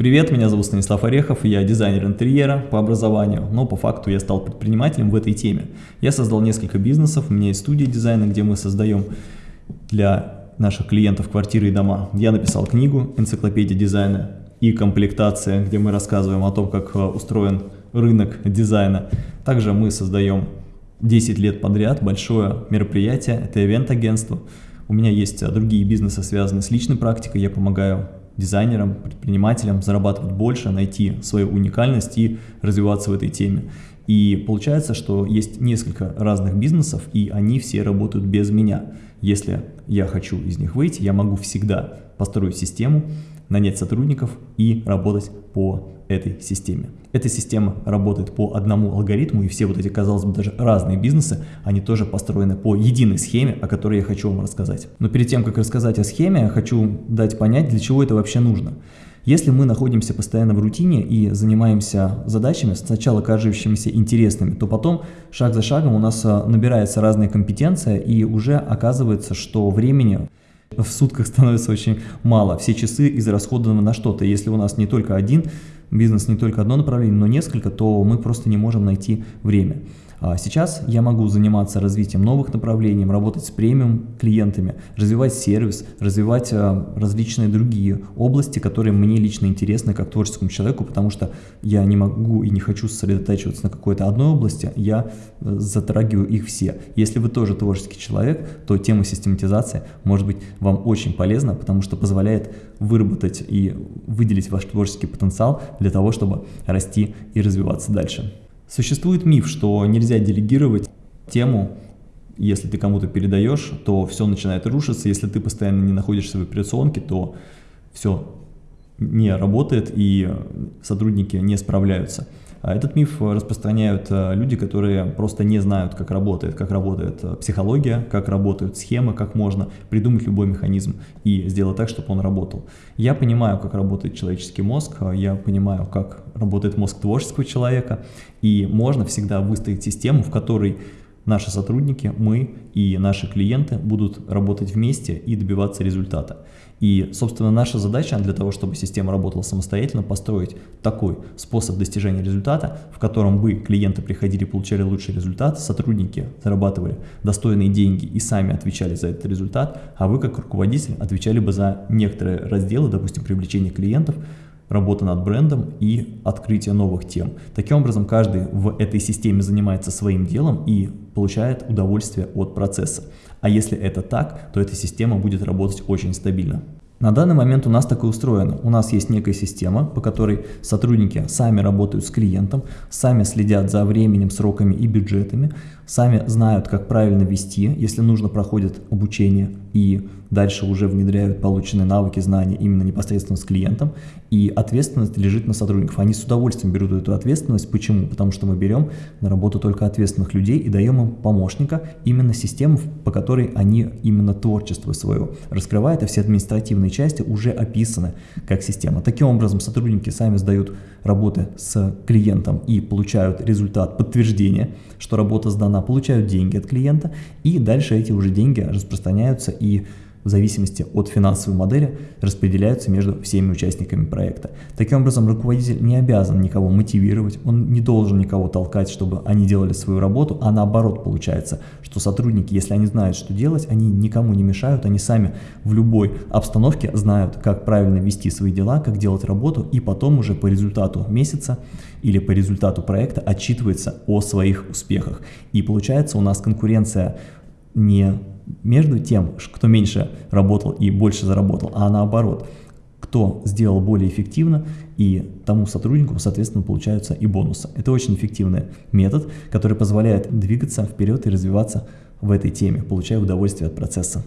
Привет, меня зовут Станислав Орехов, я дизайнер интерьера по образованию, но по факту я стал предпринимателем в этой теме. Я создал несколько бизнесов, у меня есть студия дизайна, где мы создаем для наших клиентов квартиры и дома. Я написал книгу «Энциклопедия дизайна и комплектация», где мы рассказываем о том, как э, устроен рынок дизайна. Также мы создаем 10 лет подряд большое мероприятие, это ивент-агентство. У меня есть э, другие бизнесы, связанные с личной практикой, я помогаю дизайнерам, предпринимателям зарабатывать больше, найти свою уникальность и развиваться в этой теме. И получается, что есть несколько разных бизнесов, и они все работают без меня. Если я хочу из них выйти, я могу всегда построить систему, нанять сотрудников и работать по этой системе. Эта система работает по одному алгоритму, и все вот эти, казалось бы, даже разные бизнесы, они тоже построены по единой схеме, о которой я хочу вам рассказать. Но перед тем, как рассказать о схеме, я хочу дать понять, для чего это вообще нужно. Если мы находимся постоянно в рутине и занимаемся задачами, сначала кажущимися интересными, то потом шаг за шагом у нас а, набирается разная компетенция и уже оказывается, что времени в сутках становится очень мало. Все часы израсходованы на что-то. Если у нас не только один бизнес не только одно направление, но несколько, то мы просто не можем найти время. А сейчас я могу заниматься развитием новых направлений, работать с премиум клиентами, развивать сервис, развивать а, различные другие области, которые мне лично интересны как творческому человеку, потому что я не могу и не хочу сосредотачиваться на какой-то одной области, я э, затрагиваю их все. Если вы тоже творческий человек, то тема систематизации может быть вам очень полезна, потому что позволяет выработать и выделить ваш творческий потенциал для того, чтобы расти и развиваться дальше. Существует миф, что нельзя делегировать тему, если ты кому-то передаешь, то все начинает рушиться, если ты постоянно не находишься в операционке, то все не работает и сотрудники не справляются. А этот миф распространяют э, люди, которые просто не знают, как работает, как работает э, психология, как работают схемы, как можно придумать любой механизм и сделать так, чтобы он работал. Я понимаю, как работает человеческий мозг, э, я понимаю, как работает мозг творческого человека, и можно всегда выстроить систему, в которой наши сотрудники, мы и наши клиенты будут работать вместе и добиваться результата. И, собственно, наша задача для того, чтобы система работала самостоятельно, построить такой способ достижения результата, в котором бы клиенты приходили, получали лучший результат, сотрудники зарабатывали достойные деньги и сами отвечали за этот результат, а вы, как руководитель, отвечали бы за некоторые разделы, допустим, привлечение клиентов, работа над брендом и открытие новых тем. Таким образом, каждый в этой системе занимается своим делом и получает удовольствие от процесса. А если это так, то эта система будет работать очень стабильно. На данный момент у нас так и устроено. У нас есть некая система, по которой сотрудники сами работают с клиентом, сами следят за временем, сроками и бюджетами, сами знают, как правильно вести, если нужно, проходят обучение и дальше уже внедряют полученные навыки, знания именно непосредственно с клиентом, и ответственность лежит на сотрудников. Они с удовольствием берут эту ответственность. Почему? Потому что мы берем на работу только ответственных людей и даем им помощника, именно систему, по которой они именно творчество свое раскрывают, а все административные части уже описаны как система. Таким образом, сотрудники сами сдают работы с клиентом и получают результат подтверждения, что работа сдана, получают деньги от клиента, и дальше эти уже деньги распространяются и в зависимости от финансовой модели распределяются между всеми участниками проекта. Таким образом, руководитель не обязан никого мотивировать, он не должен никого толкать, чтобы они делали свою работу, а наоборот получается, что сотрудники, если они знают, что делать, они никому не мешают, они сами в любой обстановке знают, как правильно вести свои дела, как делать работу, и потом уже по результату месяца или по результату проекта отчитывается о своих успехах. И получается у нас конкуренция не между тем, кто меньше работал и больше заработал, а наоборот, кто сделал более эффективно, и тому сотруднику, соответственно, получаются и бонусы. Это очень эффективный метод, который позволяет двигаться вперед и развиваться в этой теме, получая удовольствие от процесса.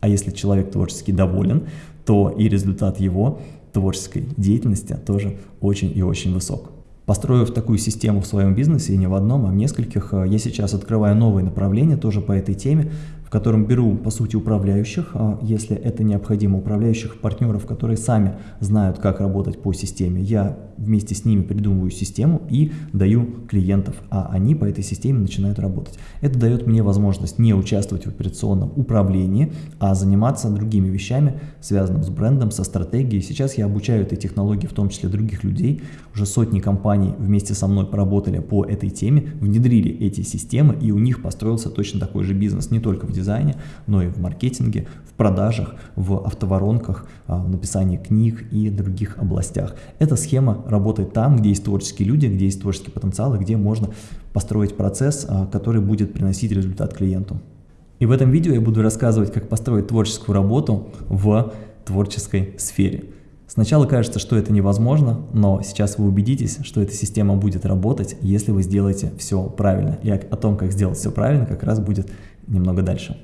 А если человек творчески доволен, то и результат его творческой деятельности тоже очень и очень высок. Построив такую систему в своем бизнесе, и не в одном, а в нескольких, я сейчас открываю новые направления тоже по этой теме, в котором беру, по сути, управляющих, а, если это необходимо, управляющих партнеров, которые сами знают, как работать по системе. Я вместе с ними придумываю систему и даю клиентов, а они по этой системе начинают работать. Это дает мне возможность не участвовать в операционном управлении, а заниматься другими вещами, связанными с брендом, со стратегией. Сейчас я обучаю этой технологии, в том числе других людей. Уже сотни компаний вместе со мной поработали по этой теме, внедрили эти системы, и у них построился точно такой же бизнес, не только в дизайне, но и в маркетинге, в продажах, в автоворонках, а, в написании книг и других областях. Эта схема работает там, где есть творческие люди, где есть творческий потенциал и где можно построить процесс, а, который будет приносить результат клиенту. И в этом видео я буду рассказывать, как построить творческую работу в творческой сфере. Сначала кажется, что это невозможно, но сейчас вы убедитесь, что эта система будет работать, если вы сделаете все правильно. И о том, как сделать все правильно, как раз будет немного дальше.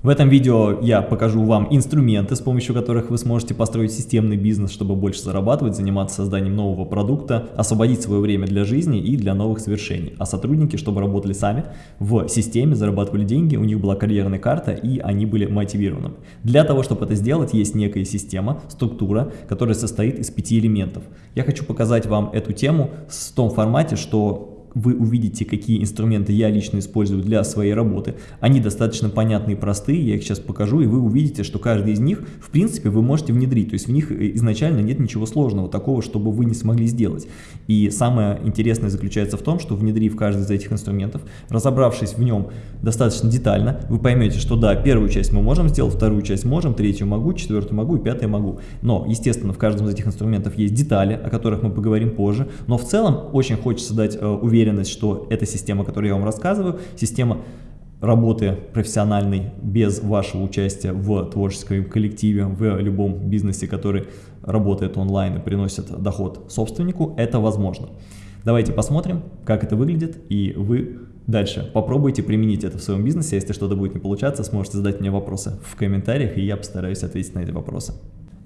В этом видео я покажу вам инструменты, с помощью которых вы сможете построить системный бизнес, чтобы больше зарабатывать, заниматься созданием нового продукта, освободить свое время для жизни и для новых свершений. А сотрудники, чтобы работали сами в системе, зарабатывали деньги, у них была карьерная карта и они были мотивированы. Для того, чтобы это сделать, есть некая система, структура, которая состоит из пяти элементов. Я хочу показать вам эту тему в том формате, что вы увидите, какие инструменты я лично использую для своей работы. Они достаточно понятные и простые, я их сейчас покажу, и вы увидите, что каждый из них, в принципе, вы можете внедрить. То есть в них э, изначально нет ничего сложного, такого, чтобы вы не смогли сделать. И самое интересное заключается в том, что внедрив каждый из этих инструментов, разобравшись в нем достаточно детально, вы поймете, что да, первую часть мы можем сделать, вторую часть можем, третью могу, четвертую могу и пятую могу. Но, естественно, в каждом из этих инструментов есть детали, о которых мы поговорим позже. Но в целом очень хочется дать э, уверенность уверенность, что эта система, которую я вам рассказываю, система работы профессиональной без вашего участия в творческом коллективе, в любом бизнесе, который работает онлайн и приносит доход собственнику, это возможно. Давайте посмотрим, как это выглядит, и вы дальше попробуйте применить это в своем бизнесе. Если что-то будет не получаться, сможете задать мне вопросы в комментариях, и я постараюсь ответить на эти вопросы.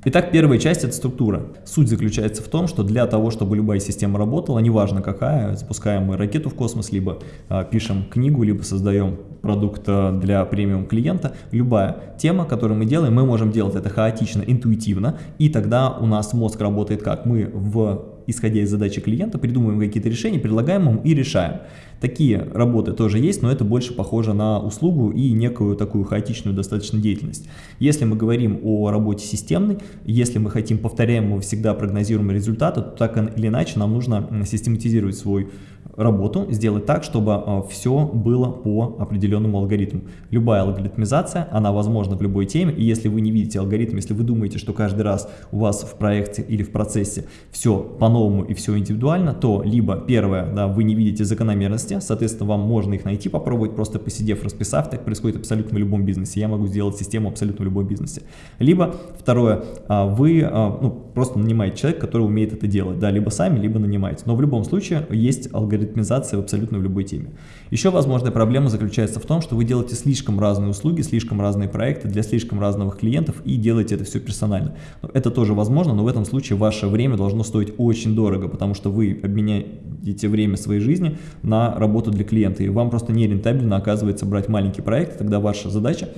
Итак, первая часть – это структура. Суть заключается в том, что для того, чтобы любая система работала, неважно какая, запускаем мы ракету в космос, либо а, пишем книгу, либо создаем продукт а, для премиум клиента, любая тема, которую мы делаем, мы можем делать это хаотично, интуитивно, и тогда у нас мозг работает как? Мы в исходя из задачи клиента, придумываем какие-то решения, предлагаем ему и решаем. Такие работы тоже есть, но это больше похоже на услугу и некую такую хаотичную достаточно деятельность. Если мы говорим о работе системной, если мы хотим повторяемого всегда прогнозируемого результата, то так или иначе нам нужно систематизировать свой работу, сделать так, чтобы э, все было по определенному алгоритму. Любая алгоритмизация, она возможна в любой теме, и если вы не видите алгоритм, если вы думаете, что каждый раз у вас в проекте или в процессе все по-новому и все индивидуально, то либо первое, да, вы не видите закономерности, соответственно, вам можно их найти, попробовать, просто посидев, расписав, так происходит абсолютно в любом бизнесе, я могу сделать систему абсолютно в любом бизнесе. Либо второе, а, вы а, ну, просто нанимаете человека, который умеет это делать, да, либо сами, либо нанимаете, но в любом случае есть алгоритм алгоритмизации абсолютно в любой теме. Еще возможная проблема заключается в том, что вы делаете слишком разные услуги, слишком разные проекты для слишком разных клиентов и делаете это все персонально. Это тоже возможно, но в этом случае ваше время должно стоить очень дорого, потому что вы обменяете время своей жизни на работу для клиента, и вам просто не рентабельно оказывается брать маленький проект, тогда ваша задача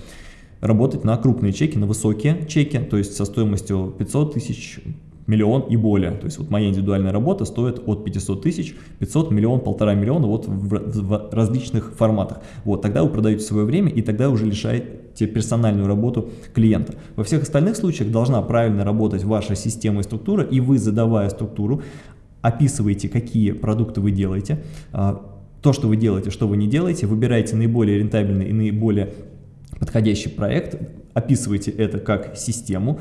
работать на крупные чеки, на высокие чеки, то есть со стоимостью 500 тысяч, миллион и более. То есть вот моя индивидуальная работа стоит от 500 тысяч, 500, миллион, полтора миллиона вот в, в различных форматах. Вот тогда вы продаете свое время и тогда уже лишаете персональную работу клиента. Во всех остальных случаях должна правильно работать ваша система и структура, и вы, задавая структуру, описываете, какие продукты вы делаете, а, то, что вы делаете, что вы не делаете, выбираете наиболее рентабельный и наиболее подходящий проект, описываете это как систему,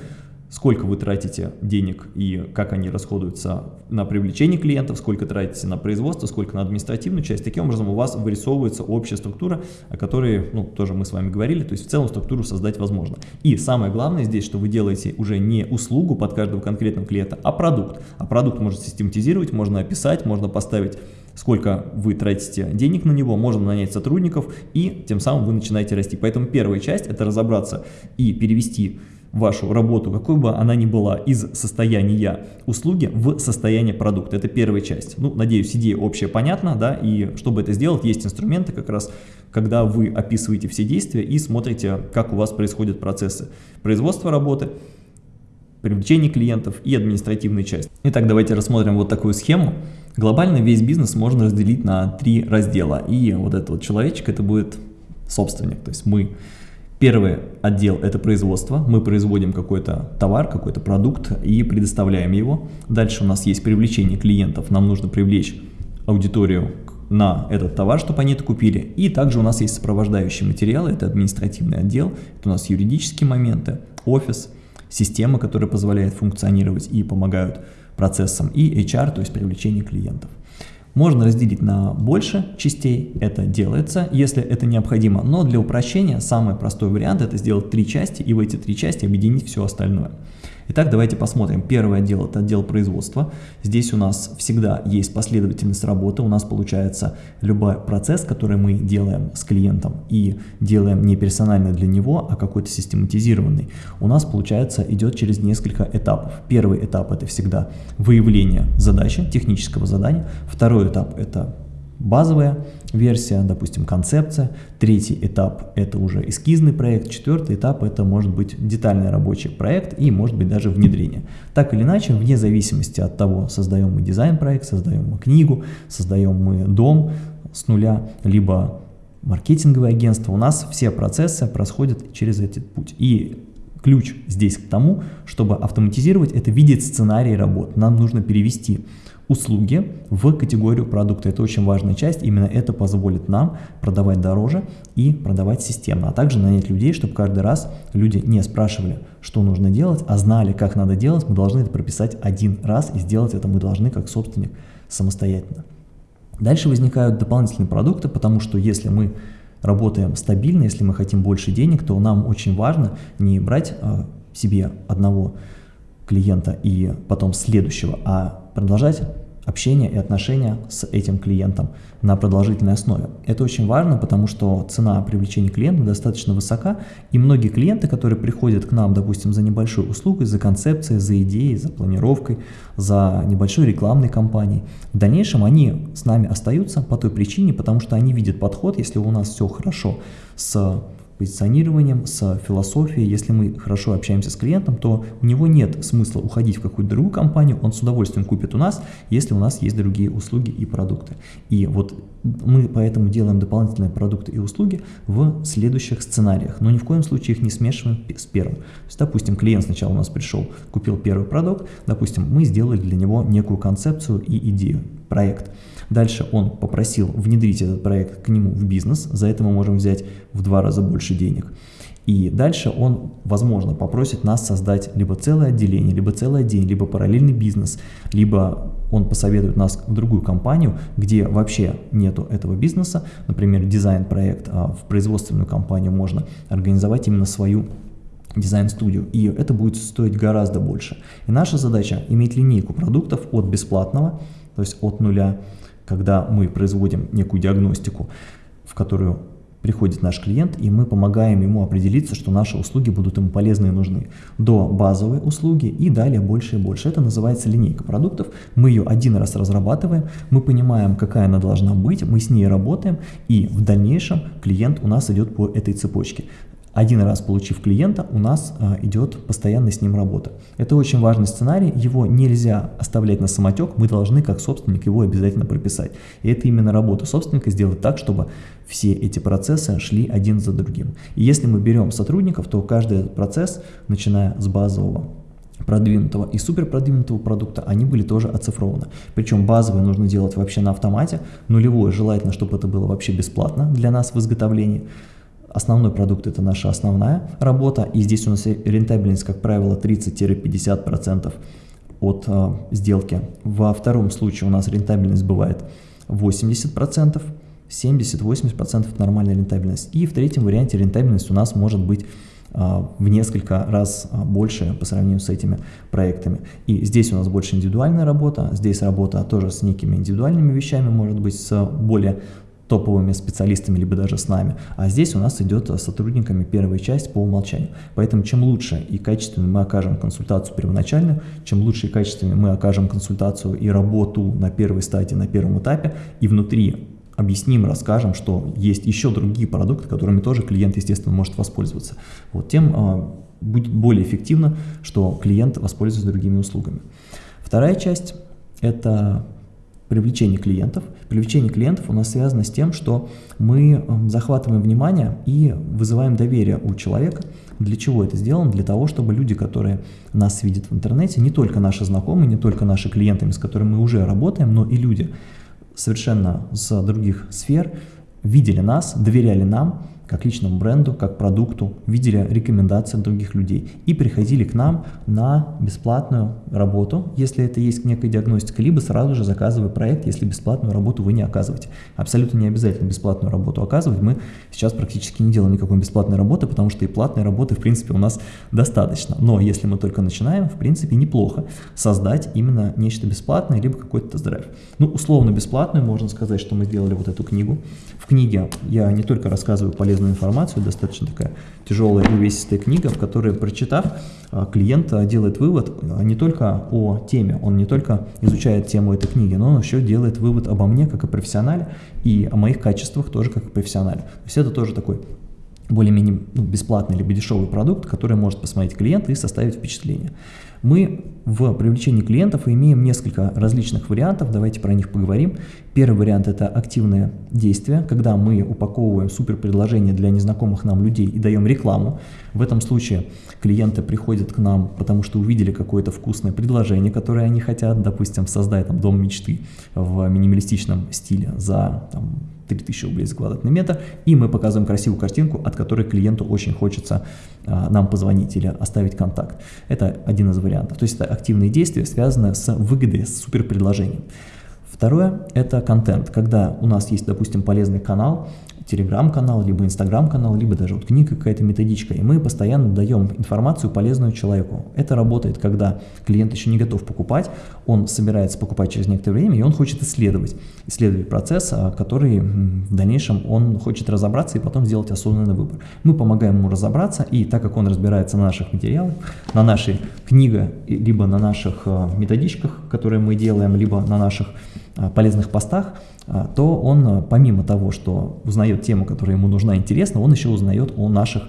сколько вы тратите денег и как они расходуются на привлечение клиентов, сколько тратите на производство, сколько на административную часть. Таким образом у вас вырисовывается общая структура, о которой ну, тоже мы с вами говорили, то есть в целом структуру создать возможно. И самое главное здесь, что вы делаете уже не услугу под каждого конкретного клиента, а продукт. А продукт можно систематизировать, можно описать, можно поставить сколько вы тратите денег на него, можно нанять сотрудников, и тем самым вы начинаете расти. Поэтому первая часть – это разобраться и перевести вашу работу, какой бы она ни была, из состояния услуги в состояние продукта. Это первая часть. Ну, надеюсь, идея общая понятна, да, и чтобы это сделать, есть инструменты как раз когда вы описываете все действия и смотрите, как у вас происходят процессы производства работы, привлечение клиентов и административная часть. Итак, давайте рассмотрим вот такую схему. Глобально весь бизнес можно разделить на три раздела. И вот этот вот человечек, это будет собственник. То есть мы Первый отдел – это производство. Мы производим какой-то товар, какой-то продукт и предоставляем его. Дальше у нас есть привлечение клиентов. Нам нужно привлечь аудиторию на этот товар, чтобы они это купили. И также у нас есть сопровождающие материалы, это административный отдел, это у нас юридические моменты, офис, система, которая позволяет функционировать и помогают процессам, и HR, то есть привлечение клиентов. Можно разделить на больше частей, это делается, если это необходимо, но для упрощения самый простой вариант это сделать три части и в эти три части объединить все остальное. Итак, давайте посмотрим. Первый отдел – это отдел производства. Здесь у нас всегда есть последовательность работы. У нас получается любой процесс, который мы делаем с клиентом и делаем не персонально для него, а какой-то систематизированный, у нас, получается, идет через несколько этапов. Первый этап – это всегда выявление задачи, технического задания. Второй этап – это базовая версия, допустим, концепция. Третий этап – это уже эскизный проект. Четвертый этап – это может быть детальный рабочий проект и может быть даже внедрение. Так или иначе, вне зависимости от того, создаем мы дизайн-проект, создаем мы книгу, создаем мы дом с нуля, либо маркетинговое агентство, у нас все процессы происходят через этот путь. И ключ здесь к тому, чтобы автоматизировать это видеть сценарий работ. Нам нужно перевести услуги в категорию продукта. Это очень важная часть, именно это позволит нам продавать дороже и продавать системно, а также нанять людей, чтобы каждый раз люди не спрашивали, что нужно делать, а знали, как надо делать, мы должны это прописать один раз и сделать это мы должны как собственник самостоятельно. Дальше возникают дополнительные продукты, потому что если мы работаем стабильно, если мы хотим больше денег, то нам очень важно не брать а, себе одного клиента и потом следующего, а продолжать общение и отношения с этим клиентом на продолжительной основе. Это очень важно, потому что цена привлечения клиента достаточно высока, и многие клиенты, которые приходят к нам, допустим, за небольшой услугой, за концепцией, за идеей, за планировкой, за небольшой рекламной кампанией, в дальнейшем они с нами остаются по той причине, потому что они видят подход, если у нас все хорошо с позиционированием, с философией. Если мы хорошо общаемся с клиентом, то у него нет смысла уходить в какую-то другую компанию, он с удовольствием купит у нас, если у нас есть другие услуги и продукты. И вот мы поэтому делаем дополнительные продукты и услуги в следующих сценариях, но ни в коем случае их не смешиваем с первым. То есть, допустим, клиент сначала у нас пришел, купил первый продукт, допустим, мы сделали для него некую концепцию и идею, проект. Дальше он попросил внедрить этот проект к нему в бизнес, за это мы можем взять в два раза больше денег. И дальше он, возможно, попросит нас создать либо целое отделение, либо целый день, либо параллельный бизнес, либо он посоветует нас в другую компанию, где вообще нету этого бизнеса, например, дизайн-проект, а в производственную компанию можно организовать именно свою дизайн-студию, и это будет стоить гораздо больше. И наша задача иметь линейку продуктов от бесплатного, то есть от нуля, когда мы производим некую диагностику, в которую приходит наш клиент, и мы помогаем ему определиться, что наши услуги будут ему полезны и нужны, до базовой услуги и далее больше и больше. Это называется линейка продуктов. Мы ее один раз разрабатываем, мы понимаем, какая она должна быть, мы с ней работаем, и в дальнейшем клиент у нас идет по этой цепочке. Один раз получив клиента, у нас а, идет постоянно с ним работа. Это очень важный сценарий, его нельзя оставлять на самотек, мы должны как собственник его обязательно прописать. И это именно работа собственника сделать так, чтобы все эти процессы шли один за другим. И если мы берем сотрудников, то каждый процесс, начиная с базового продвинутого и супер продвинутого продукта, они были тоже оцифрованы. Причем базовые нужно делать вообще на автомате, нулевое желательно, чтобы это было вообще бесплатно для нас в изготовлении. Основной продукт это наша основная работа, и здесь у нас рентабельность, как правило, 30-50% от э, сделки. Во втором случае у нас рентабельность бывает 80%, 70-80% нормальная рентабельность. И в третьем варианте рентабельность у нас может быть в несколько раз больше по сравнению с этими проектами. И здесь у нас больше индивидуальная работа, здесь работа тоже с некими индивидуальными вещами, может быть, с более топовыми специалистами, либо даже с нами. А здесь у нас идет с сотрудниками первая часть по умолчанию. Поэтому чем лучше и качественно мы окажем консультацию первоначальную, чем лучше и качественно мы окажем консультацию и работу на первой стадии, на первом этапе, и внутри объясним, расскажем, что есть еще другие продукты, которыми тоже клиент, естественно, может воспользоваться. Вот тем а, будет более эффективно, что клиент воспользуется другими услугами. Вторая часть – это привлечение клиентов. Привлечение клиентов у нас связано с тем, что мы захватываем внимание и вызываем доверие у человека. Для чего это сделано? Для того, чтобы люди, которые нас видят в интернете, не только наши знакомые, не только наши клиенты, с которыми мы уже работаем, но и люди совершенно с других сфер видели нас, доверяли нам, как личному бренду, как продукту, видели рекомендации других людей и приходили к нам на бесплатную работу, если это есть некая диагностика, либо сразу же заказывая проект, если бесплатную работу вы не оказываете. Абсолютно не обязательно бесплатную работу оказывать, мы сейчас практически не делаем никакой бесплатной работы, потому что и платной работы в принципе у нас достаточно. Но если мы только начинаем, в принципе неплохо создать именно нечто бесплатное, либо какой-то тест-драйв. Ну, условно бесплатную, можно сказать, что мы сделали вот эту книгу. В книге я не только рассказываю полезные полезную информацию, достаточно такая тяжелая и увесистая книга, в которой, прочитав, а, клиент а, делает вывод а, не только о теме, он не только изучает тему этой книги, но он еще делает вывод обо мне как о профессионале и о моих качествах тоже как о профессионале. То есть это тоже такой более-менее ну, бесплатный либо дешевый продукт, который может посмотреть клиент и составить впечатление. Мы в привлечении клиентов имеем несколько различных вариантов, давайте про них поговорим. Первый вариант – это активные действия, когда мы упаковываем супер предложение для незнакомых нам людей и даем рекламу. В этом случае клиенты приходят к нам, потому что увидели какое-то вкусное предложение, которое они хотят, допустим, создать там, дом мечты в минималистичном стиле за там, 3000 рублей за квадратный метр, и мы показываем красивую картинку, от которой клиенту очень хочется а, нам позвонить или оставить контакт. Это один из вариантов. То есть это активные действия, связанные с выгодой, с суперпредложением. Второе – это контент, когда у нас есть, допустим, полезный канал, телеграм-канал, либо инстаграм-канал, либо даже вот книга какая-то методичка, и мы постоянно даем информацию полезную человеку. Это работает, когда клиент еще не готов покупать, он собирается покупать через некоторое время, и он хочет исследовать, исследовать процесс, а, который в дальнейшем он хочет разобраться и потом сделать осознанный выбор. Мы помогаем ему разобраться, и так как он разбирается на наших материалах, на нашей книге, либо на наших а, методичках, которые мы делаем, либо на наших полезных постах, а, то он а, помимо того, что узнает тему, которая ему нужна, интересна, он еще узнает о наших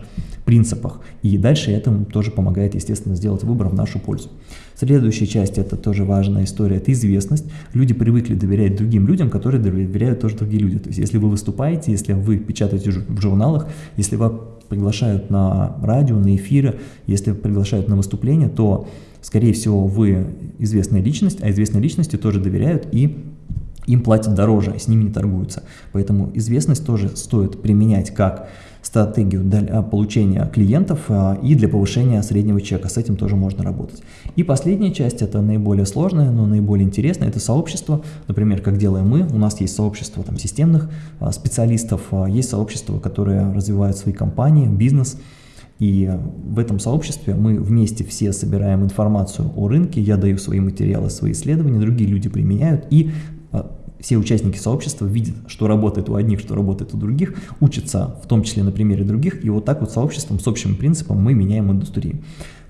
принципах. И дальше этому тоже помогает, естественно, сделать выбор в нашу пользу. Следующая часть, это тоже важная история, это известность. Люди привыкли доверять другим людям, которые доверяют тоже другие люди. То есть если вы выступаете, если вы печатаете в журналах, если вас приглашают на радио, на эфиры, если приглашают на выступление, то, скорее всего, вы известная личность, а известные личности тоже доверяют и им платят дороже, с ними не торгуются. Поэтому известность тоже стоит применять как стратегию для получения клиентов а, и для повышения среднего чека. С этим тоже можно работать. И последняя часть, это наиболее сложная, но наиболее интересная, это сообщество. Например, как делаем мы, у нас есть сообщество там, системных а, специалистов, а, есть сообщество, которые развивают свои компании, бизнес. И в этом сообществе мы вместе все собираем информацию о рынке, я даю свои материалы, свои исследования, другие люди применяют, и а, все участники сообщества видят, что работает у одних, что работает у других, учатся в том числе на примере других, и вот так вот сообществом с общим принципом мы меняем индустрию.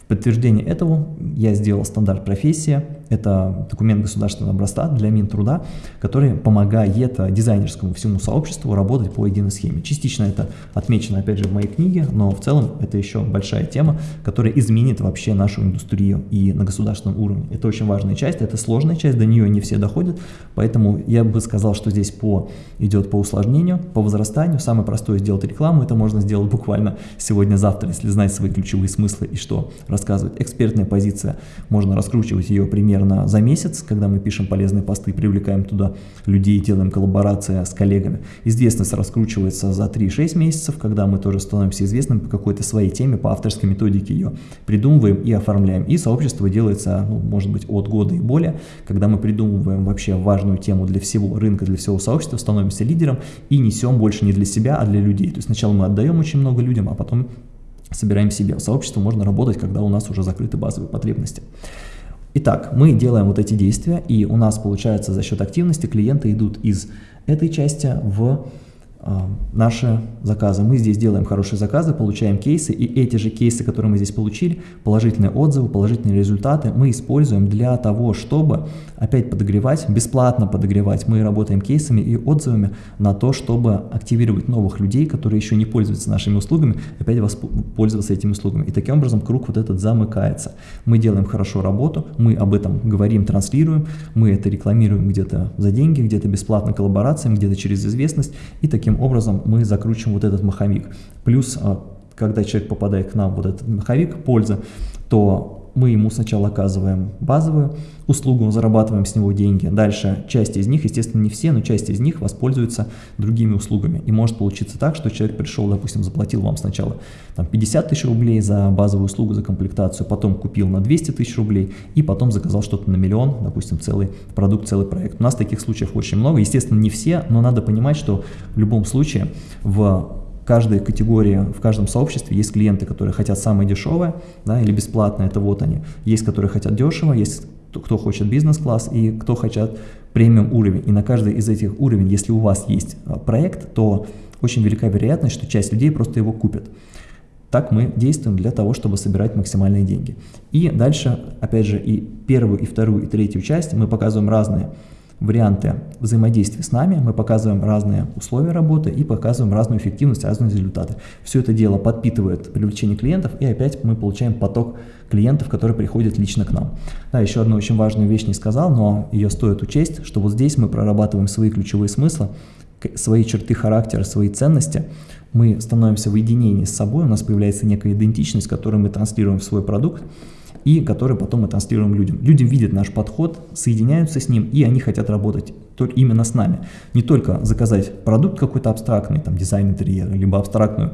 В подтверждение этого я сделал стандарт профессия, это документ государственного образца для Минтруда, который помогает дизайнерскому всему сообществу работать по единой схеме. Частично это отмечено опять же в моей книге, но в целом это еще большая тема, которая изменит вообще нашу индустрию и на государственном уровне. Это очень важная часть, это сложная часть, до нее не все доходят, поэтому я бы сказал, что здесь по, идет по усложнению, по возрастанию. Самое простое сделать рекламу, это можно сделать буквально сегодня-завтра, если знать свои ключевые смыслы и что рассказывать. Экспертная позиция, можно раскручивать ее примерно за месяц, когда мы пишем полезные посты, привлекаем туда людей, делаем коллаборации с коллегами. Известность раскручивается за 3-6 месяцев, когда мы тоже становимся известным по какой-то своей теме, по авторской методике ее придумываем и оформляем. И сообщество делается, ну, может быть, от года и более, когда мы придумываем вообще важную тему для всего рынка, для всего сообщества, становимся лидером и несем больше не для себя, а для людей. То есть сначала мы отдаем очень много людям, а потом собираем себе. В сообществе можно работать, когда у нас уже закрыты базовые потребности. Итак, мы делаем вот эти действия, и у нас получается за счет активности клиенты идут из этой части в а, наши заказы. Мы здесь делаем хорошие заказы, получаем кейсы, и эти же кейсы, которые мы здесь получили, положительные отзывы, положительные результаты, мы используем для того, чтобы опять подогревать, бесплатно подогревать. Мы работаем кейсами и отзывами на то, чтобы активировать новых людей, которые еще не пользуются нашими услугами, опять пользоваться этими услугами. И таким образом круг вот этот замыкается. Мы делаем хорошо работу, мы об этом говорим, транслируем, мы это рекламируем где-то за деньги, где-то бесплатно коллаборациям, где-то через известность, и таким образом мы закручиваем вот этот маховик. Плюс, а, когда человек попадает к нам, вот этот маховик пользы, то мы ему сначала оказываем базовую услугу, зарабатываем с него деньги. Дальше часть из них, естественно, не все, но часть из них воспользуется другими услугами. И может получиться так, что человек пришел, допустим, заплатил вам сначала там, 50 тысяч рублей за базовую услугу, за комплектацию, потом купил на 200 тысяч рублей и потом заказал что-то на миллион, допустим, целый продукт, целый проект. У нас таких случаев очень много. Естественно, не все, но надо понимать, что в любом случае в каждой категории, в каждом сообществе есть клиенты, которые хотят самое дешевое да, или бесплатное, это вот они. Есть, которые хотят дешево, есть кто хочет бизнес-класс и кто хотят премиум уровень. И на каждый из этих уровней, если у вас есть а, проект, то очень велика вероятность, что часть людей просто его купят. Так мы действуем для того, чтобы собирать максимальные деньги. И дальше, опять же, и первую, и вторую, и третью часть мы показываем разные варианты взаимодействия с нами, мы показываем разные условия работы и показываем разную эффективность, разные результаты. Все это дело подпитывает привлечение клиентов, и опять мы получаем поток клиентов, которые приходят лично к нам. Да, еще одну очень важную вещь не сказал, но ее стоит учесть, что вот здесь мы прорабатываем свои ключевые смыслы, свои черты характера, свои ценности, мы становимся в единении с собой, у нас появляется некая идентичность, которую мы транслируем в свой продукт, и который потом мы транслируем людям. Люди видят наш подход, соединяются с ним, и они хотят работать только именно с нами. Не только заказать продукт какой-то абстрактный, там дизайн интерьера, либо абстрактную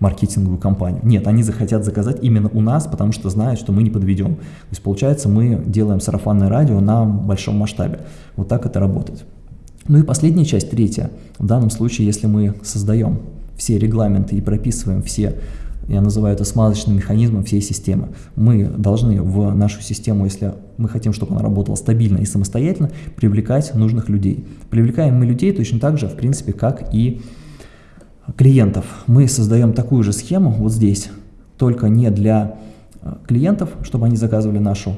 маркетинговую компанию. Нет, они захотят заказать именно у нас, потому что знают, что мы не подведем. То есть получается мы делаем сарафанное радио на большом масштабе. Вот так это работает. Ну и последняя часть, третья. В данном случае, если мы создаем все регламенты и прописываем все я называю это смазочным механизмом всей системы. Мы должны в нашу систему, если мы хотим, чтобы она работала стабильно и самостоятельно, привлекать нужных людей. Привлекаем мы людей точно так же, в принципе, как и клиентов. Мы создаем такую же схему вот здесь, только не для э, клиентов, чтобы они заказывали нашу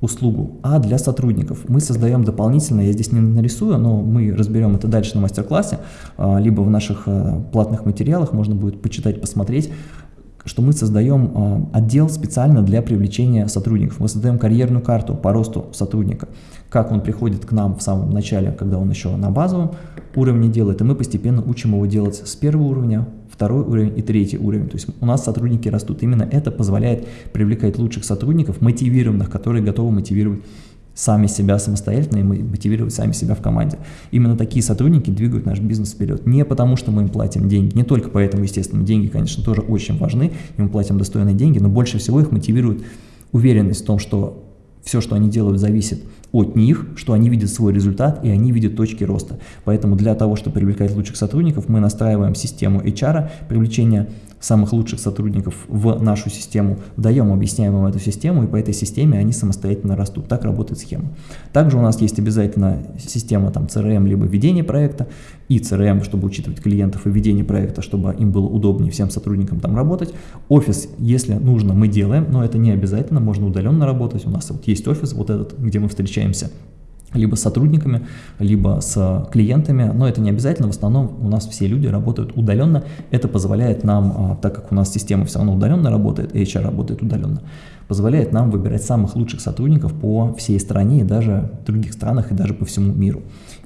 услугу, а для сотрудников. Мы создаем дополнительно, я здесь не нарисую, но мы разберем это дальше на мастер-классе, э, либо в наших э, платных материалах, можно будет почитать, посмотреть, что мы создаем э, отдел специально для привлечения сотрудников. Мы создаем карьерную карту по росту сотрудника. Как он приходит к нам в самом начале, когда он еще на базовом уровне делает, и мы постепенно учим его делать с первого уровня, второй уровень и третий уровень. То есть у нас сотрудники растут. Именно это позволяет привлекать лучших сотрудников, мотивированных, которые готовы мотивировать сами себя самостоятельно и мотивировать сами себя в команде. Именно такие сотрудники двигают наш бизнес вперед. Не потому, что мы им платим деньги, не только поэтому, естественно, деньги, конечно, тоже очень важны, им платим достойные деньги, но больше всего их мотивирует уверенность в том, что все, что они делают, зависит от них, что они видят свой результат и они видят точки роста. Поэтому для того, чтобы привлекать лучших сотрудников, мы настраиваем систему HR, привлечения самых лучших сотрудников в нашу систему, даем, объясняем им эту систему, и по этой системе они самостоятельно растут. Так работает схема. Также у нас есть обязательно система там CRM, либо ведение проекта, и CRM, чтобы учитывать клиентов, и ведение проекта, чтобы им было удобнее всем сотрудникам там работать. Офис, если нужно, мы делаем, но это не обязательно, можно удаленно работать. У нас вот есть офис вот этот, где мы встречаемся либо с сотрудниками, либо с клиентами, но это не обязательно, в основном у нас все люди работают удаленно, это позволяет нам, а, так как у нас система все равно удаленно работает, HR работает удаленно, позволяет нам выбирать самых лучших сотрудников по всей стране и даже в других странах и даже по всему миру.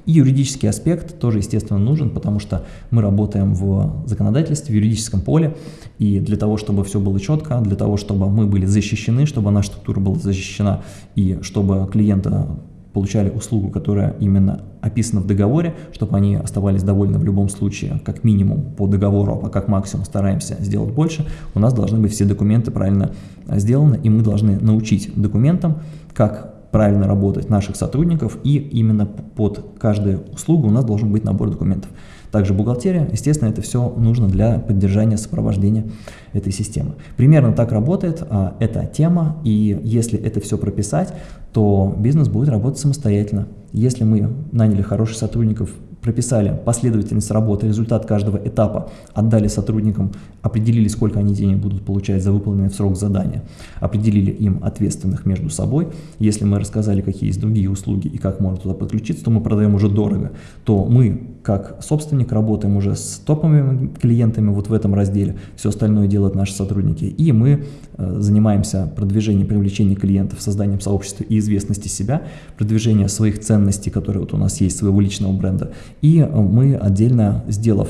И юридический аспект тоже, естественно, нужен, потому что мы работаем в законодательстве, в юридическом поле, и для того, чтобы все было четко, для того, чтобы мы были защищены, чтобы наша структура была защищена, и чтобы клиента получали услугу, которая именно описана в договоре, чтобы они оставались довольны в любом случае, как минимум по договору, а как максимум стараемся сделать больше, у нас должны быть все документы правильно сделаны, и мы должны научить документам, как правильно работать наших сотрудников, и именно под каждую услугу у нас должен быть набор документов. Также бухгалтерия, естественно, это все нужно для поддержания сопровождения этой системы. Примерно так работает а, эта тема, и если это все прописать, то бизнес будет работать самостоятельно. Если мы наняли хороших сотрудников, прописали последовательность работы, результат каждого этапа, отдали сотрудникам, определили, сколько они денег будут получать за выполненное в срок задание, определили им ответственных между собой. Если мы рассказали, какие есть другие услуги и как можно туда подключиться, то мы продаем уже дорого, то мы, как собственник, работаем уже с топовыми клиентами вот в этом разделе, все остальное делают наши сотрудники, и мы э, занимаемся продвижением, привлечением клиентов, созданием сообщества и известности себя, продвижением своих ценностей, которые вот у нас есть, своего личного бренда, и э, мы отдельно, сделав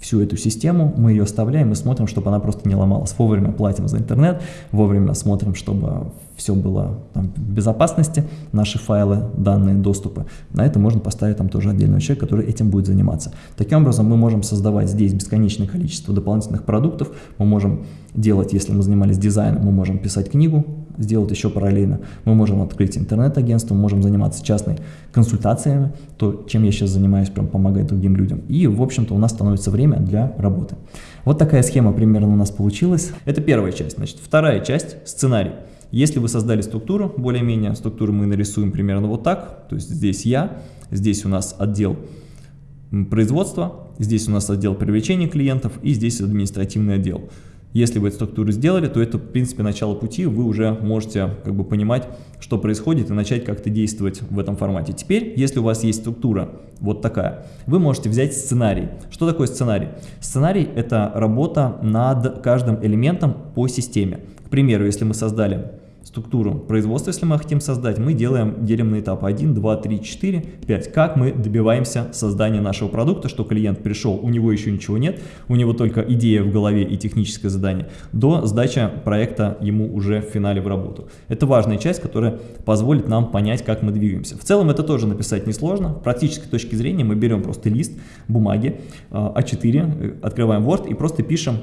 всю эту систему, мы ее оставляем и смотрим, чтобы она просто не ломалась. Вовремя платим за интернет, вовремя смотрим, чтобы все было там, в безопасности, наши файлы, данные, доступы. На это можно поставить там тоже отдельного человека, который этим будет заниматься. Таким образом, мы можем создавать здесь бесконечное количество дополнительных продуктов, мы можем делать, если мы занимались дизайном, мы можем писать книгу, сделать еще параллельно. Мы можем открыть интернет-агентство, можем заниматься частной консультациями, то, чем я сейчас занимаюсь, прям помогать другим людям. И, в общем-то, у нас становится время для работы. Вот такая схема примерно у нас получилась. Это первая часть. Значит, вторая часть – сценарий. Если вы создали структуру, более-менее, структуру мы нарисуем примерно вот так, то есть здесь я, здесь у нас отдел производства, здесь у нас отдел привлечения клиентов и здесь административный отдел. Если вы эту структуру сделали, то это, в принципе, начало пути, вы уже можете как бы понимать, что происходит и начать как-то действовать в этом формате. Теперь, если у вас есть структура вот такая, вы можете взять сценарий. Что такое сценарий? Сценарий – это работа над каждым элементом по системе. К примеру, если мы создали структуру производства, если мы хотим создать, мы делаем, делим на этапы 1, 2, 3, 4, 5. Как мы добиваемся создания нашего продукта, что клиент пришел, у него еще ничего нет, у него только идея в голове и техническое задание, до сдачи проекта ему уже в финале в работу. Это важная часть, которая позволит нам понять, как мы двигаемся. В целом это тоже написать несложно. С практической точки зрения мы берем просто лист бумаги А4, э, открываем Word и просто пишем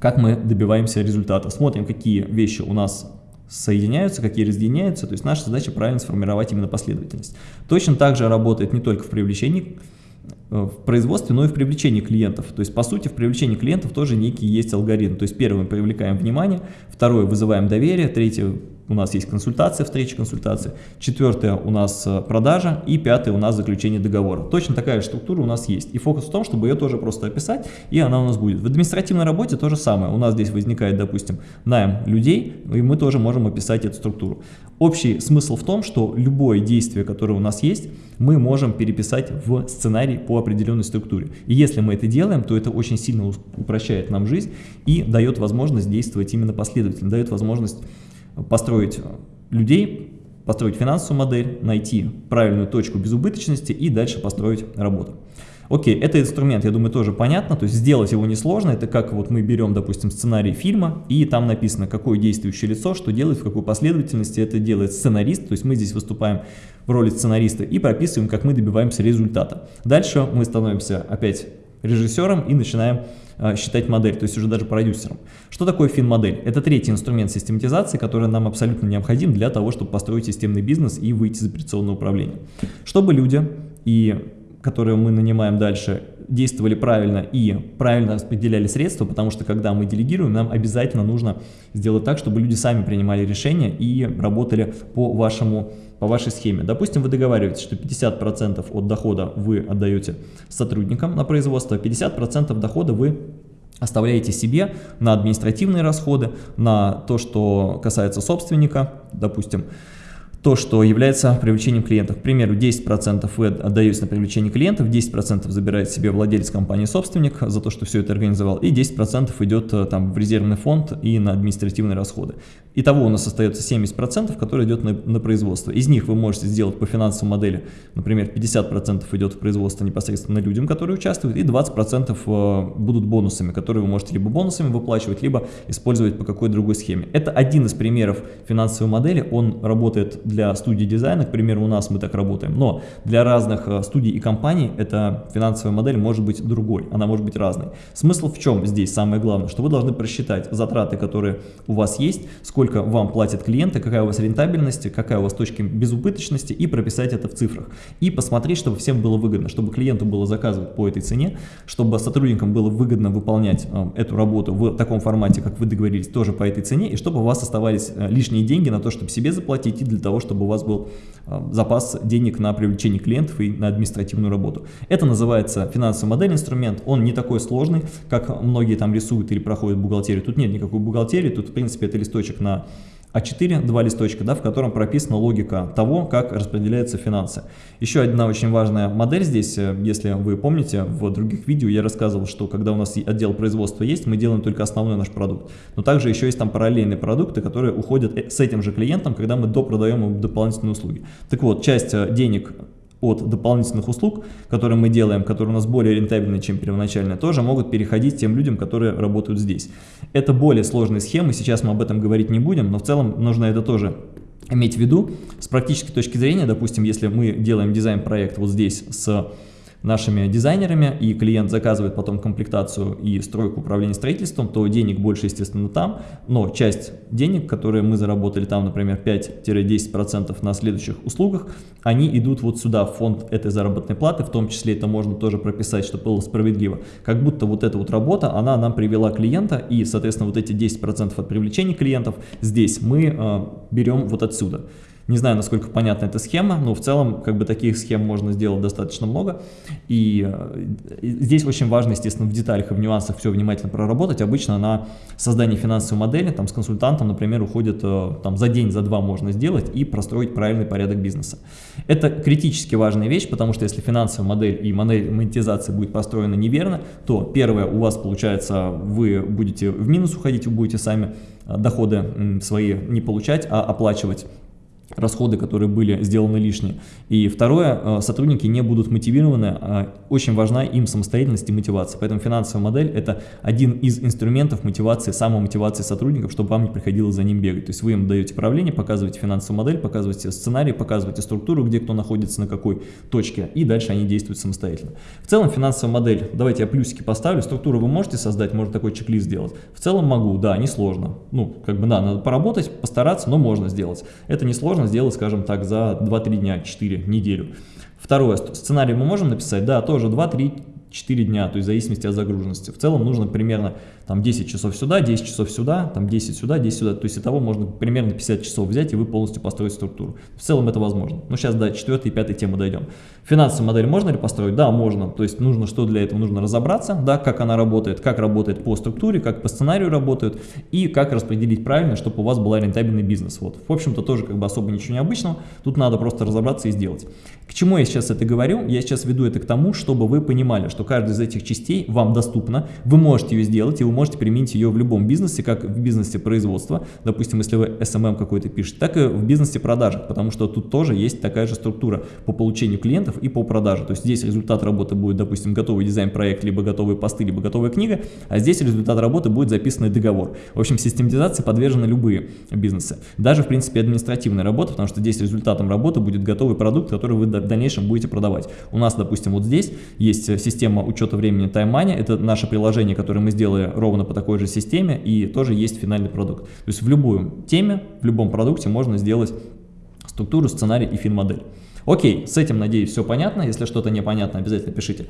как мы добиваемся результата. Смотрим, какие вещи у нас соединяются, какие разъединяются. То есть наша задача правильно сформировать именно последовательность. Точно так же работает не только в привлечении э, в производстве, но и в привлечении клиентов. То есть, по сути, в привлечении клиентов тоже некий есть алгоритм. То есть, первый мы привлекаем внимание, второе вызываем доверие, третье у нас есть консультация, встреча консультации, четвертое у нас э, продажа и пятое у нас заключение договора. Точно такая же структура у нас есть. И фокус в том, чтобы ее тоже просто описать, и она у нас будет. В административной работе то же самое. У нас здесь возникает, допустим, найм людей, и мы тоже можем описать эту структуру. Общий смысл в том, что любое действие, которое у нас есть, мы можем переписать в сценарий по определенной структуре. И если мы это делаем, то это очень сильно упрощает нам жизнь и дает возможность действовать именно последовательно, дает возможность построить людей, построить финансовую модель, найти правильную точку безубыточности и дальше построить работу. Окей, это инструмент, я думаю, тоже понятно, то есть сделать его несложно, это как вот мы берем, допустим, сценарий фильма, и там написано, какое действующее лицо, что делает, в какой последовательности это делает сценарист, то есть мы здесь выступаем в роли сценариста и прописываем, как мы добиваемся результата. Дальше мы становимся опять режиссером и начинаем считать модель, то есть уже даже продюсером. Что такое фин-модель? Это третий инструмент систематизации, который нам абсолютно необходим для того, чтобы построить системный бизнес и выйти из операционного управления. Чтобы люди, и, которые мы нанимаем дальше, действовали правильно и правильно распределяли средства, потому что когда мы делегируем, нам обязательно нужно сделать так, чтобы люди сами принимали решения и работали по вашему по вашей схеме. Допустим, вы договариваетесь, что 50% от дохода вы отдаете сотрудникам на производство, 50% а дохода вы оставляете себе на административные расходы, на то, что касается собственника, допустим, то, что является привлечением клиентов. К примеру, 10% вы отдаете на привлечение клиентов, 10% забирает себе владелец компании-собственник за то, что все это организовал, и 10% идет э, там, в резервный фонд и на административные расходы. Итого у нас остается 70%, которые идет на, на производство. Из них вы можете сделать по финансовой модели, например, 50% идет в производство непосредственно людям, которые участвуют, и 20% э, будут бонусами, которые вы можете либо бонусами выплачивать, либо использовать по какой-то другой схеме. Это один из примеров финансовой модели, он работает для студии дизайна, к примеру, у нас мы так работаем, но для разных э, студий и компаний эта финансовая модель может быть другой, она может быть разной. Смысл в чем здесь самое главное, что вы должны просчитать затраты, которые у вас есть, сколько сколько вам платят клиенты, какая у вас рентабельность, какая у вас точка безубыточности и прописать это в цифрах. И посмотреть, чтобы всем было выгодно, чтобы клиенту было заказывать по этой цене, чтобы сотрудникам было выгодно выполнять э, эту работу в таком формате, как вы договорились, тоже по этой цене, и чтобы у вас оставались э, лишние деньги на то, чтобы себе заплатить и для того, чтобы у вас был запас денег на привлечение клиентов и на административную работу. Это называется финансовый модель инструмент, он не такой сложный, как многие там рисуют или проходят бухгалтерию. Тут нет никакой бухгалтерии, тут в принципе это листочек на а4, два листочка, да, в котором прописана логика того, как распределяются финансы. Еще одна очень важная модель здесь, э, если вы помните, в других видео я рассказывал, что когда у нас отдел производства есть, мы делаем только основной наш продукт. Но также еще есть там параллельные продукты, которые уходят э, с этим же клиентом, когда мы допродаем ему дополнительные услуги. Так вот, часть э, денег от дополнительных услуг, которые мы делаем, которые у нас более рентабельны, чем первоначально, тоже могут переходить тем людям, которые работают здесь. Это более сложные схемы, сейчас мы об этом говорить не будем, но в целом нужно это тоже иметь в виду. С практической точки зрения, допустим, если мы делаем дизайн-проект вот здесь с нашими дизайнерами, и клиент заказывает потом комплектацию и стройку управления строительством, то денег больше, естественно, там, но часть денег, которые мы заработали там, например, 5-10% на следующих услугах, они идут вот сюда, в фонд этой заработной платы, в том числе это можно тоже прописать, чтобы было справедливо. Как будто вот эта вот работа, она нам привела клиента, и, соответственно, вот эти 10% от привлечения клиентов здесь мы э, берем вот отсюда. Не знаю, насколько понятна эта схема, но в целом как бы таких схем можно сделать достаточно много. И э, здесь очень важно, естественно, в деталях и в нюансах все внимательно проработать. Обычно на создание финансовой модели там, с консультантом, например, уходит э, там, за день, за два можно сделать и простроить правильный порядок бизнеса. Это критически важная вещь, потому что если финансовая модель и модель монетизации будет построена неверно, то первое, у вас получается, вы будете в минус уходить, вы будете сами э, доходы свои не получать, а оплачивать расходы, которые были сделаны лишние. И второе, э, сотрудники не будут мотивированы, а очень важна им самостоятельность и мотивация. Поэтому финансовая модель – это один из инструментов мотивации, самомотивации сотрудников, чтобы вам не приходилось за ним бегать. То есть вы им даете правление, показываете финансовую модель, показываете сценарий, показываете структуру, где кто находится, на какой точке, и дальше они действуют самостоятельно. В целом финансовая модель, давайте я плюсики поставлю, структуру вы можете создать, можно такой чек-лист сделать. В целом могу, да, несложно. Ну, как бы да, надо поработать, постараться, но можно сделать. Это несложно можно сделать, скажем так, за 2-3 дня, 4, неделю. Второе, сценарий мы можем написать? Да, тоже 2-3 4 дня, то есть в зависимости от загруженности. В целом нужно примерно там 10 часов сюда, 10 часов сюда, там 10 сюда, 10 сюда. То есть итого можно примерно 50 часов взять и вы полностью построить структуру. В целом это возможно. Ну сейчас до 4 и 5 темы дойдем. Финансовую модель можно ли построить? Да, можно. То есть нужно что для этого? Нужно разобраться, да, как она работает, как работает по структуре, как по сценарию работают и как распределить правильно, чтобы у вас был рентабельный бизнес. Вот. В общем-то тоже как бы особо ничего необычного. Тут надо просто разобраться и сделать. К чему я сейчас это говорю? Я сейчас веду это к тому, чтобы вы понимали, что каждая из этих частей вам доступна, вы можете ее сделать, и вы можете применить ее в любом бизнесе, как в бизнесе производства, допустим, если вы SMM какой-то пишете, так и в бизнесе продажах, потому что тут тоже есть такая же структура по получению клиентов и по продаже. То есть здесь результат работы будет, допустим, готовый дизайн-проект, либо готовые посты, либо готовая книга, а здесь результат работы будет записанный договор. В общем, систематизации подвержены любые бизнесы. Даже, в принципе, административная работа, потому что здесь результатом работы будет готовый продукт, который вы в дальнейшем будете продавать. У нас, допустим, вот здесь есть система учета времени Time Money, это наше приложение, которое мы сделали ровно по такой же системе, и тоже есть финальный продукт. То есть в любую теме, в любом продукте можно сделать структуру, сценарий и фин-модель. Окей, с этим, надеюсь, все понятно. Если что-то непонятно, обязательно пишите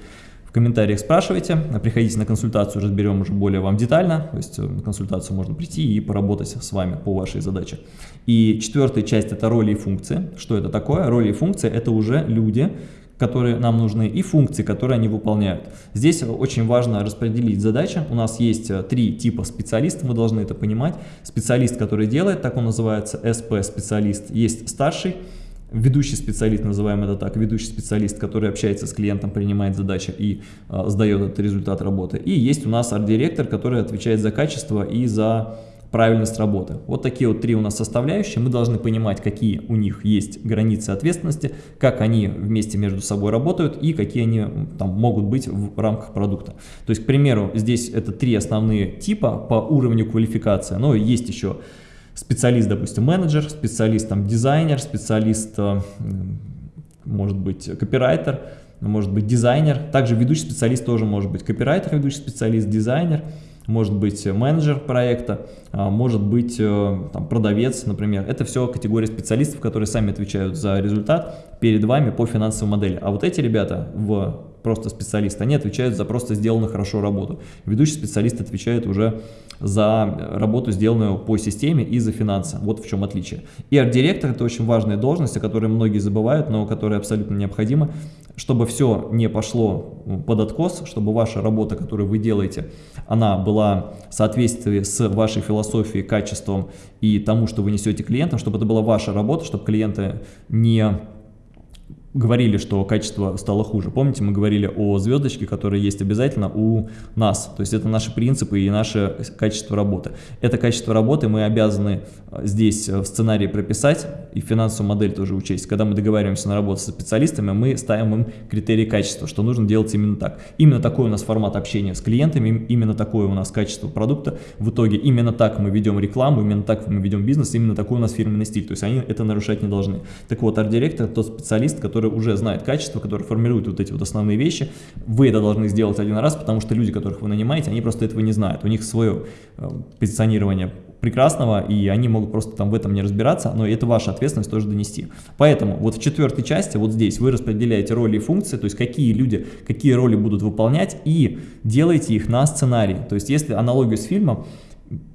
комментариях, спрашивайте. Приходите на консультацию, разберем уже более вам детально. То есть э, на консультацию можно прийти и поработать с вами по вашей задаче. И четвертая часть – это роли и функции. Что это такое? Роли и функции – это уже люди, которые нам нужны, и функции, которые они выполняют. Здесь очень важно распределить задачи. У нас есть э, три типа специалистов, мы должны это понимать. Специалист, который делает, так он называется, СП-специалист. Есть старший, ведущий специалист, называем это так, ведущий специалист, который общается с клиентом, принимает задачи и э, сдает этот результат работы. И есть у нас арт-директор, который отвечает за качество и за правильность работы. Вот такие вот три у нас составляющие. Мы должны понимать, какие у них есть границы ответственности, как они вместе между собой работают и какие они там могут быть в рамках продукта. То есть, к примеру, здесь это три основные типа по уровню квалификации, но есть еще специалист, допустим, менеджер, специалист, там, дизайнер, специалист, э, может быть, копирайтер, может быть, дизайнер. Также ведущий специалист тоже может быть копирайтер, ведущий специалист, дизайнер, может быть менеджер проекта, а, может быть э, там, продавец, например. Это все категория специалистов, которые сами отвечают за результат перед вами по финансовой модели. А вот эти ребята в просто специалисты, они отвечают за просто сделанную хорошо работу. Ведущий специалист отвечает уже за работу, сделанную по системе и за финансы. Вот в чем отличие. И арт-директор – это очень важная должность, о которой многие забывают, но которая абсолютно необходима, чтобы все не пошло под откос, чтобы ваша работа, которую вы делаете, она была в соответствии с вашей философией, качеством и тому, что вы несете клиентам, чтобы это была ваша работа, чтобы клиенты не говорили, что качество стало хуже. Помните, мы говорили о звездочке, которая есть обязательно у нас. То есть это наши принципы и наше качество работы. Это качество работы мы обязаны э, здесь э, в сценарии прописать и финансовую модель тоже учесть. Когда мы договариваемся на работу со специалистами, мы ставим им критерии качества, что нужно делать именно так. Именно такой у нас формат общения с клиентами, именно такое у нас качество продукта. В итоге именно так мы ведем рекламу, именно так мы ведем бизнес, именно такой у нас фирменный стиль. То есть они это нарушать не должны. Так вот, арт-директор тот специалист, который который уже знает качество, который формирует вот эти вот основные вещи. Вы это должны сделать один раз, потому что люди, которых вы нанимаете, они просто этого не знают. У них свое э, позиционирование прекрасного, и они могут просто там в этом не разбираться, но это ваша ответственность тоже донести. Поэтому вот в четвертой части, вот здесь, вы распределяете роли и функции, то есть какие люди, какие роли будут выполнять, и делаете их на сценарий. То есть если аналогию с фильмом,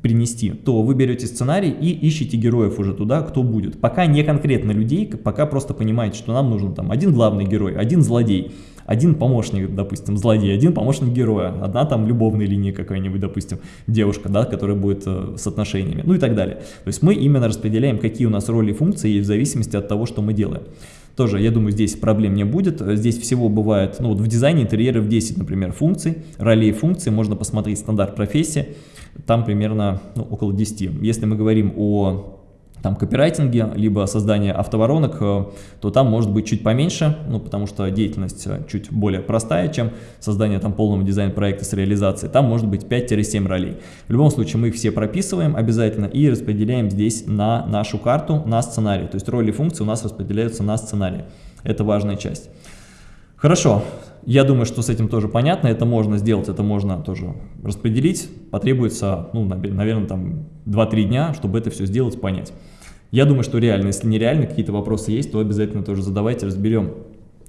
принести, то вы берете сценарий и ищете героев уже туда, кто будет. Пока не конкретно людей, пока просто понимаете, что нам нужен там один главный герой, один злодей, один помощник, допустим, злодей, один помощник героя, одна там любовная линия какая-нибудь, допустим, девушка, да, которая будет э, с отношениями, ну и так далее. То есть мы именно распределяем, какие у нас роли и функции в зависимости от того, что мы делаем. Тоже, я думаю, здесь проблем не будет. Здесь всего бывает, ну вот в дизайне интерьеров 10, например, функций, ролей функций, можно посмотреть стандарт профессии там примерно ну, около 10. Если мы говорим о там копирайтинге, либо создание автоворонок, э, то там может быть чуть поменьше, ну, потому что деятельность э, чуть более простая, чем создание там полного дизайн-проекта с реализацией. Там может быть 5-7 ролей. В любом случае мы их все прописываем обязательно и распределяем здесь на нашу карту, на сценарий. То есть роли и функции у нас распределяются на сценарий. Это важная часть. Хорошо, я думаю, что с этим тоже понятно, это можно сделать, это можно тоже распределить. Потребуется, ну, наверное, там 2-3 дня, чтобы это все сделать, понять. Я думаю, что реально, если нереально, какие-то вопросы есть, то обязательно тоже задавайте, разберем.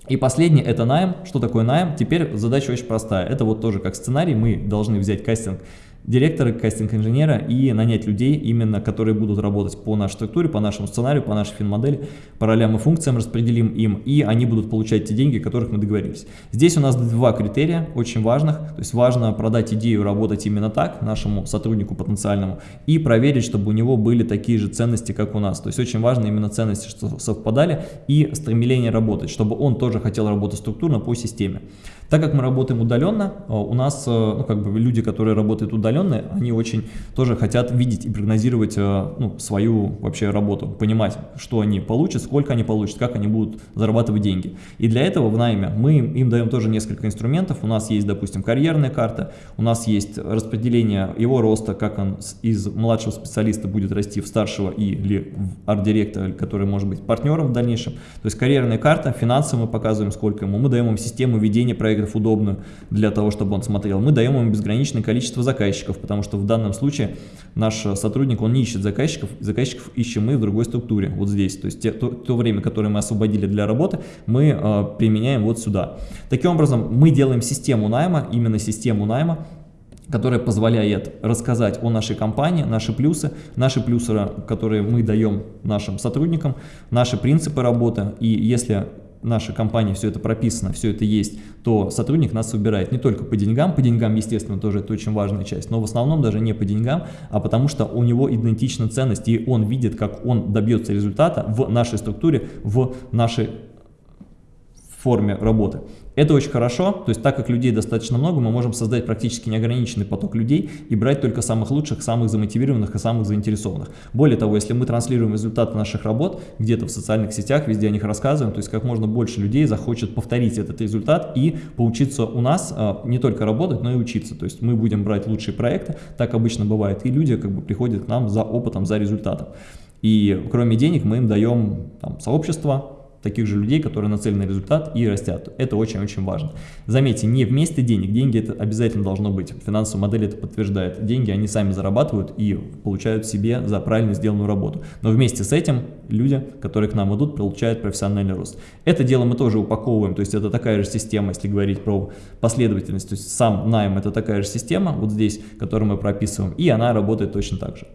И последнее – это найм. Что такое найм? Теперь задача очень простая. Это вот тоже как сценарий, мы должны взять кастинг директора, кастинг-инженера и нанять людей, именно которые будут работать по нашей структуре, по нашему сценарию, по нашей финмодели, по ролям и функциям распределим им, и они будут получать те деньги, о которых мы договорились. Здесь у нас два критерия очень важных, то есть важно продать идею работать именно так нашему сотруднику потенциальному и проверить, чтобы у него были такие же ценности, как у нас. То есть очень важно именно ценности, что совпадали и стремление работать, чтобы он тоже хотел работать структурно по системе. Так как мы работаем удаленно, э, у нас э, ну, как бы люди, которые работают удаленно, они очень тоже хотят видеть и прогнозировать э, ну, свою вообще работу, понимать, что они получат, сколько они получат, как они будут зарабатывать деньги. И для этого в найме мы им даем тоже несколько инструментов. У нас есть, допустим, карьерная карта, у нас есть распределение его роста, как он из младшего специалиста будет расти в старшего или в арт-директора, который может быть партнером в дальнейшем. То есть карьерная карта, финансово мы показываем, сколько ему, мы даем им систему ведения проекта проектов удобную для того, чтобы он смотрел, мы даем ему безграничное количество заказчиков, потому что в данном случае наш сотрудник, он не ищет заказчиков, заказчиков ищем мы в другой структуре, вот здесь. То есть те, то, то время, которое мы освободили для работы, мы э, применяем вот сюда. Таким образом, мы делаем систему найма, именно систему найма, которая позволяет рассказать о нашей компании, наши плюсы, наши плюсы, которые мы даем нашим сотрудникам, наши принципы работы. И если нашей компании все это прописано, все это есть, то сотрудник нас выбирает не только по деньгам, по деньгам, естественно, тоже это очень важная часть, но в основном даже не по деньгам, а потому что у него идентична ценность, и он видит, как он добьется результата в нашей структуре, в нашей форме работы. Это очень хорошо, то есть так как людей достаточно много, мы можем создать практически неограниченный поток людей и брать только самых лучших, самых замотивированных и самых заинтересованных. Более того, если мы транслируем результаты наших работ где-то в социальных сетях, везде о них рассказываем, то есть как можно больше людей захочет повторить этот результат и поучиться у нас а, не только работать, но и учиться. То есть мы будем брать лучшие проекты, так обычно бывает, и люди как бы приходят к нам за опытом, за результатом. И кроме денег мы им даем там, сообщество, таких же людей, которые нацелены на результат и растят. Это очень-очень важно. Заметьте, не вместе денег, деньги это обязательно должно быть. Финансовая модель это подтверждает. Деньги они сами зарабатывают и получают себе за правильно сделанную работу. Но вместе с этим люди, которые к нам идут, получают профессиональный рост. Это дело мы тоже упаковываем, то есть это такая же система, если говорить про последовательность, то есть сам найм это такая же система, вот здесь, которую мы прописываем, и она работает точно так же.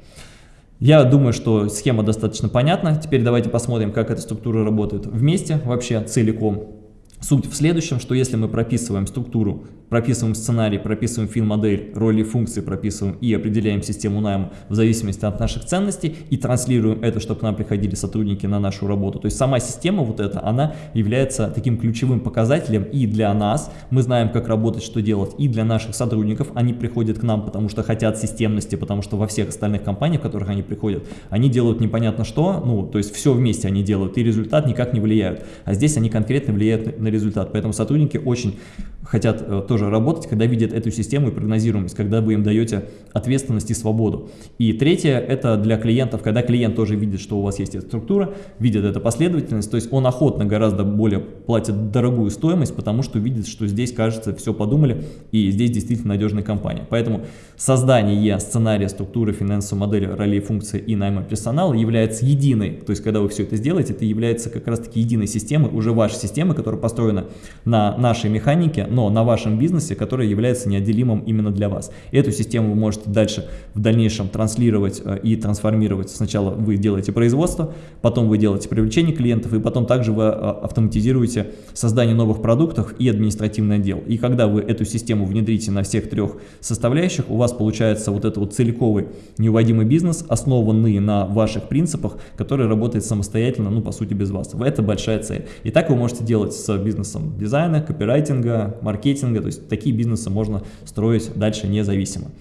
Я думаю, что схема достаточно понятна. Теперь давайте посмотрим, как эта структура работает вместе, вообще целиком. Суть в следующем, что если мы прописываем структуру прописываем сценарий, прописываем фин-модель, роли функции прописываем и определяем систему найма в зависимости от наших ценностей и транслируем это, чтобы к нам приходили сотрудники на нашу работу. То есть сама система вот эта, она является таким ключевым показателем и для нас, мы знаем, как работать, что делать, и для наших сотрудников, они приходят к нам, потому что хотят системности, потому что во всех остальных компаниях, в которых они приходят, они делают непонятно что, ну, то есть все вместе они делают, и результат никак не влияют. А здесь они конкретно влияют на результат, поэтому сотрудники очень хотят э, тоже работать, когда видят эту систему и прогнозируемость, когда вы им даете ответственность и свободу. И третье, это для клиентов, когда клиент тоже видит, что у вас есть эта структура, видит эту последовательность, то есть он охотно гораздо более платит дорогую стоимость, потому что видит, что здесь, кажется, все подумали, и здесь действительно надежная компания. Поэтому создание сценария, структуры, финансовой модели, ролей, функций и найма персонала является единой, то есть когда вы все это сделаете, это является как раз-таки единой системой, уже вашей системы, которая построена на нашей механике, но на вашем бизнесе, который является неотделимым именно для вас. Эту систему вы можете дальше в дальнейшем транслировать э, и трансформировать. Сначала вы делаете производство, потом вы делаете привлечение клиентов, и потом также вы э, автоматизируете создание новых продуктов и административный отдел. И когда вы эту систему внедрите на всех трех составляющих, у вас получается вот этот вот целиковый неуводимый бизнес, основанный на ваших принципах, который работает самостоятельно, ну по сути без вас. Это большая цель. И так вы можете делать с бизнесом дизайна, копирайтинга, маркетинга, то есть такие бизнесы можно строить дальше независимо.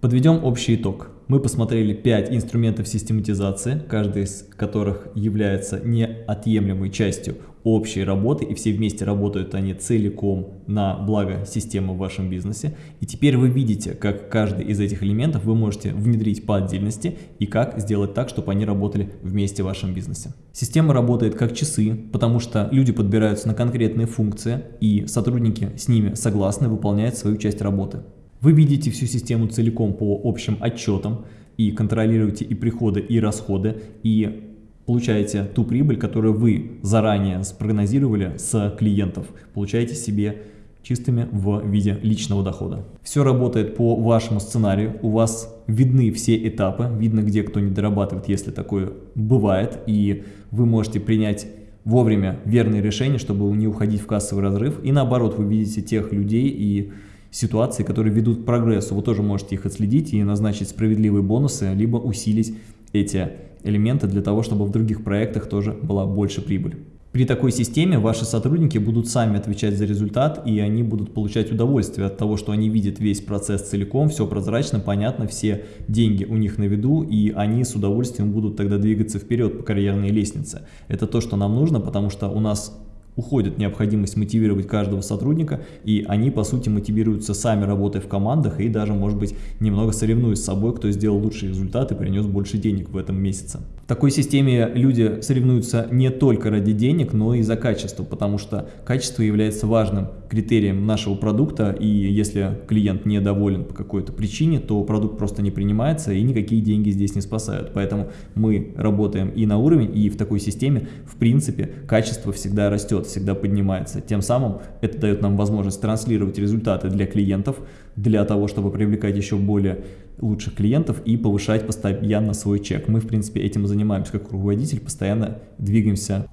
Подведем общий итог. Мы посмотрели 5 инструментов систематизации, каждый из которых является неотъемлемой частью общей работы, и все вместе работают они целиком на благо системы в вашем бизнесе. И теперь вы видите, как каждый из этих элементов вы можете внедрить по отдельности и как сделать так, чтобы они работали вместе в вашем бизнесе. Система работает как часы, потому что люди подбираются на конкретные функции, и сотрудники с ними согласны выполняют свою часть работы. Вы видите всю систему целиком по общим отчетам и контролируете и приходы, и расходы, и получаете ту прибыль, которую вы заранее спрогнозировали с клиентов, получаете себе чистыми в виде личного дохода. Все работает по вашему сценарию, у вас видны все этапы, видно где кто не дорабатывает, если такое бывает, и вы можете принять вовремя верные решения, чтобы не уходить в кассовый разрыв, и наоборот, вы видите тех людей и ситуации, которые ведут к прогрессу. Вы тоже можете их отследить и назначить справедливые бонусы, либо усилить эти элементы для того, чтобы в других проектах тоже была больше прибыль. При такой системе ваши сотрудники будут сами отвечать за результат, и они будут получать удовольствие от того, что они видят весь процесс целиком, все прозрачно, понятно, все деньги у них на виду, и они с удовольствием будут тогда двигаться вперед по карьерной лестнице. Это то, что нам нужно, потому что у нас уходит необходимость мотивировать каждого сотрудника, и они, по сути, мотивируются сами работая в командах и даже, может быть, немного соревнуясь с собой, кто сделал лучший результат и принес больше денег в этом месяце. В такой системе люди соревнуются не только ради денег, но и за качество, потому что качество является важным критерием нашего продукта, и если клиент недоволен по какой-то причине, то продукт просто не принимается, и никакие деньги здесь не спасают. Поэтому мы работаем и на уровень, и в такой системе, в принципе, качество всегда растет, всегда поднимается. Тем самым это дает нам возможность транслировать результаты для клиентов, для того, чтобы привлекать еще более лучших клиентов и повышать постоянно свой чек. Мы, в принципе, этим занимаемся как руководитель, постоянно двигаемся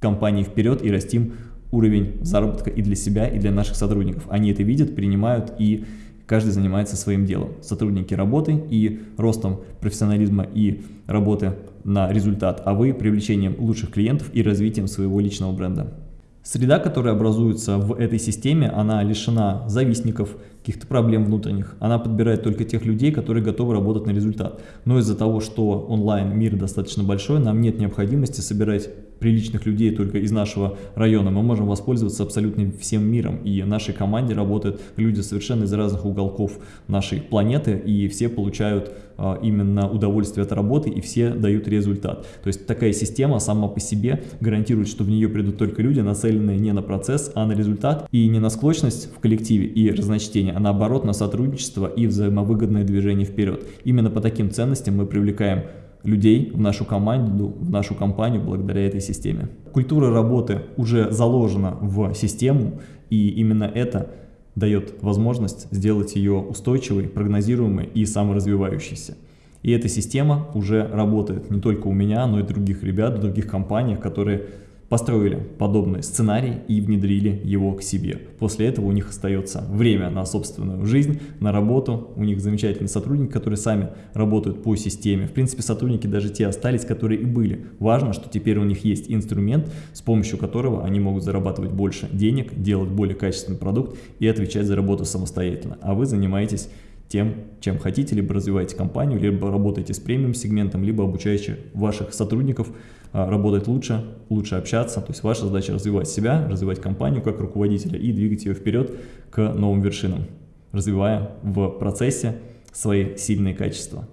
компании вперед и растим уровень заработка и для себя, и для наших сотрудников. Они это видят, принимают и каждый занимается своим делом. Сотрудники работы и ростом профессионализма и работы на результат, а вы привлечением лучших клиентов и развитием своего личного бренда. Среда, которая образуется в этой системе, она лишена завистников, каких-то проблем внутренних. Она подбирает только тех людей, которые готовы работать на результат. Но из-за того, что онлайн мир достаточно большой, нам нет необходимости собирать приличных людей только из нашего района, мы можем воспользоваться абсолютно всем миром. И в нашей команде работают люди совершенно из разных уголков нашей планеты, и все получают а, именно удовольствие от работы, и все дают результат. То есть такая система сама по себе гарантирует, что в нее придут только люди, нацеленные не на процесс, а на результат, и не на склочность в коллективе и разночтение, а наоборот на сотрудничество и взаимовыгодное движение вперед. Именно по таким ценностям мы привлекаем людей в нашу команду, в нашу компанию благодаря этой системе. Культура работы уже заложена в систему, и именно это дает возможность сделать ее устойчивой, прогнозируемой и саморазвивающейся. И эта система уже работает не только у меня, но и других ребят, в других компаниях, которые построили подобный сценарий и внедрили его к себе. После этого у них остается время на собственную жизнь, на работу. У них замечательные сотрудники, которые сами работают по системе. В принципе, сотрудники даже те остались, которые и были. Важно, что теперь у них есть инструмент, с помощью которого они могут зарабатывать больше денег, делать более качественный продукт и отвечать за работу самостоятельно. А вы занимаетесь тем, чем хотите, либо развиваете компанию, либо работаете с премиум сегментом, либо обучаете ваших сотрудников работать лучше, лучше общаться. То есть ваша задача развивать себя, развивать компанию как руководителя и двигать ее вперед к новым вершинам, развивая в процессе свои сильные качества.